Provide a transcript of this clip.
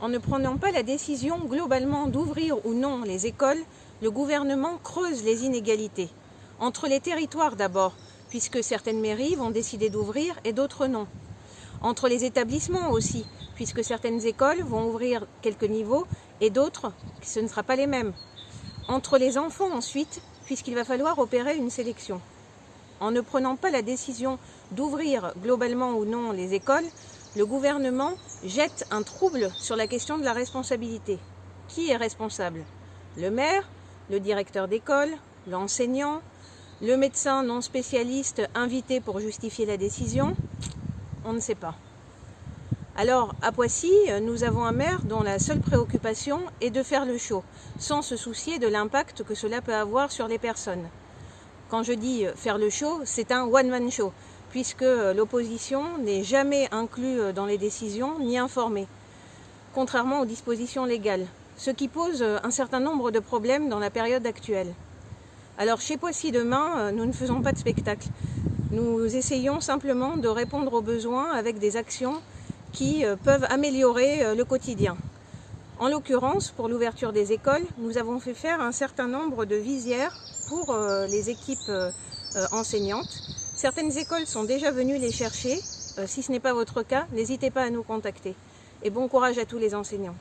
En ne prenant pas la décision globalement d'ouvrir ou non les écoles, le gouvernement creuse les inégalités. Entre les territoires d'abord, puisque certaines mairies vont décider d'ouvrir et d'autres non. Entre les établissements aussi, puisque certaines écoles vont ouvrir quelques niveaux et d'autres, ce ne sera pas les mêmes. Entre les enfants ensuite, puisqu'il va falloir opérer une sélection. En ne prenant pas la décision d'ouvrir globalement ou non les écoles, le gouvernement jette un trouble sur la question de la responsabilité. Qui est responsable? Le maire, le directeur d'école, l'enseignant, le médecin non spécialiste invité pour justifier la décision? On ne sait pas. Alors, à Poissy, nous avons un maire dont la seule préoccupation est de faire le show, sans se soucier de l'impact que cela peut avoir sur les personnes. Quand je dis faire le show, c'est un one-man show, puisque l'opposition n'est jamais inclue dans les décisions ni informée, contrairement aux dispositions légales, ce qui pose un certain nombre de problèmes dans la période actuelle. Alors chez Poissy demain, euh, nous ne faisons pas de spectacle. Nous essayons simplement de répondre aux besoins avec des actions qui euh, peuvent améliorer euh, le quotidien. En l'occurrence, pour l'ouverture des écoles, nous avons fait faire un certain nombre de visières pour les équipes enseignantes. Certaines écoles sont déjà venues les chercher. Si ce n'est pas votre cas, n'hésitez pas à nous contacter. Et bon courage à tous les enseignants.